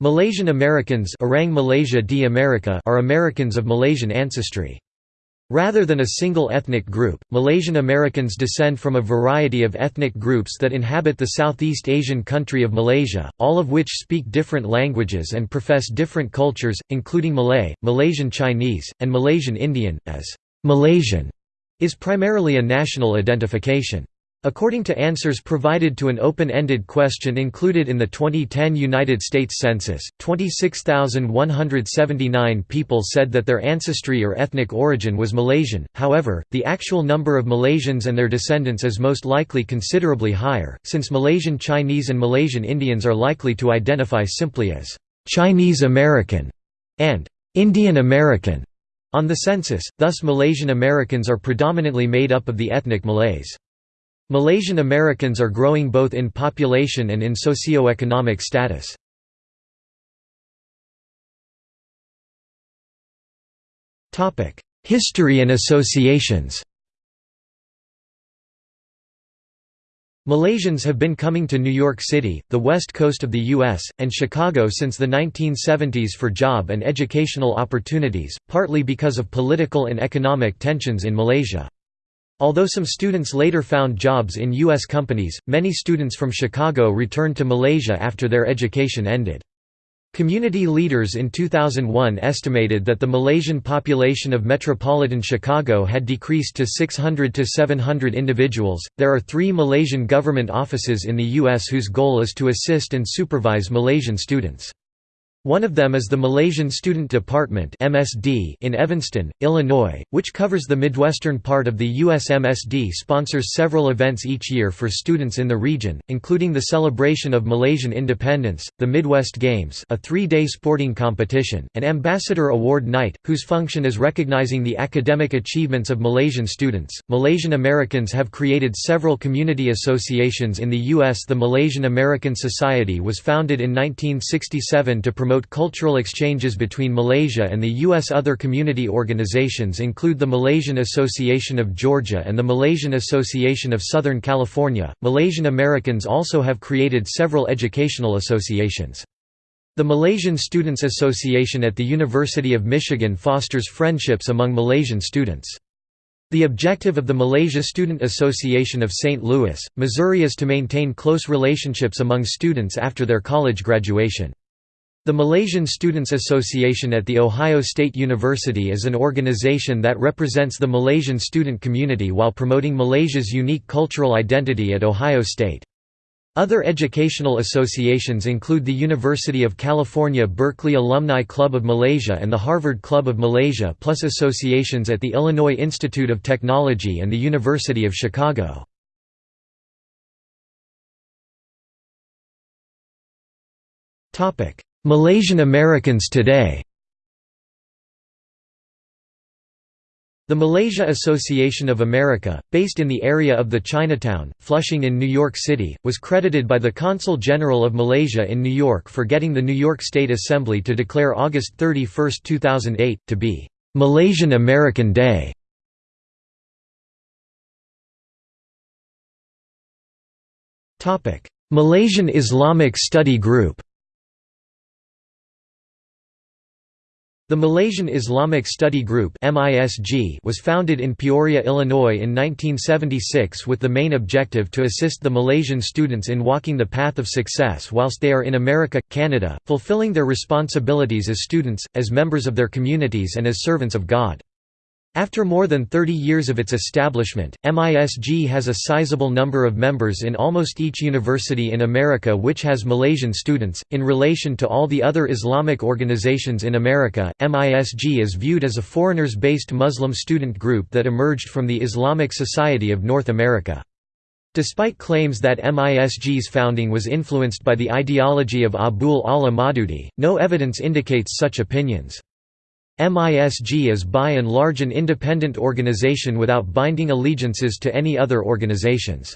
Malaysian Americans Orang Malaysia di Amerika are Americans of Malaysian ancestry. Rather than a single ethnic group, Malaysian Americans descend from a variety of ethnic groups that inhabit the Southeast Asian country of Malaysia, all of which speak different languages and profess different cultures, including Malay, Malaysian Chinese, and Malaysian Indian, as Malaysian is primarily a national identification. According to answers provided to an open-ended question included in the 2010 United States Census, 26,179 people said that their ancestry or ethnic origin was Malaysian, however, the actual number of Malaysians and their descendants is most likely considerably higher, since Malaysian Chinese and Malaysian Indians are likely to identify simply as «Chinese American» and «Indian American» on the census, thus Malaysian Americans are predominantly made up of the ethnic Malays. Malaysian Americans are growing both in population and in socio-economic status. History and associations Malaysians have been coming to New York City, the west coast of the U.S., and Chicago since the 1970s for job and educational opportunities, partly because of political and economic tensions in Malaysia. Although some students later found jobs in U.S. companies, many students from Chicago returned to Malaysia after their education ended. Community leaders in 2001 estimated that the Malaysian population of metropolitan Chicago had decreased to 600 to 700 individuals. There are three Malaysian government offices in the U.S. whose goal is to assist and supervise Malaysian students. One of them is the Malaysian Student Department (MSD) in Evanston, Illinois, which covers the midwestern part of the U.S. MSD sponsors several events each year for students in the region, including the celebration of Malaysian independence, the Midwest Games a three-day sporting competition, and Ambassador Award Night, whose function is recognizing the academic achievements of Malaysian students. Malaysian Americans have created several community associations in the U.S. The Malaysian American Society was founded in 1967 to promote promote cultural exchanges between Malaysia and the U.S. Other community organizations include the Malaysian Association of Georgia and the Malaysian Association of Southern California. Malaysian Americans also have created several educational associations. The Malaysian Students Association at the University of Michigan fosters friendships among Malaysian students. The objective of the Malaysia Student Association of St. Louis, Missouri is to maintain close relationships among students after their college graduation. The Malaysian Students Association at The Ohio State University is an organization that represents the Malaysian student community while promoting Malaysia's unique cultural identity at Ohio State. Other educational associations include the University of California Berkeley Alumni Club of Malaysia and the Harvard Club of Malaysia plus associations at the Illinois Institute of Technology and the University of Chicago. Malaysian Americans today The Malaysia Association of America, based in the area of the Chinatown, Flushing in New York City, was credited by the Consul General of Malaysia in New York for getting the New York State Assembly to declare August 31, 2008, to be Malaysian American Day. Malaysian Islamic Study Group The Malaysian Islamic Study Group was founded in Peoria, Illinois in 1976 with the main objective to assist the Malaysian students in walking the path of success whilst they are in America, Canada, fulfilling their responsibilities as students, as members of their communities and as servants of God. After more than 30 years of its establishment, MISG has a sizable number of members in almost each university in America which has Malaysian students. In relation to all the other Islamic organizations in America, MISG is viewed as a foreigners based Muslim student group that emerged from the Islamic Society of North America. Despite claims that MISG's founding was influenced by the ideology of Abul A'la Maududi, no evidence indicates such opinions. MISG is by and large an independent organization without binding allegiances to any other organizations.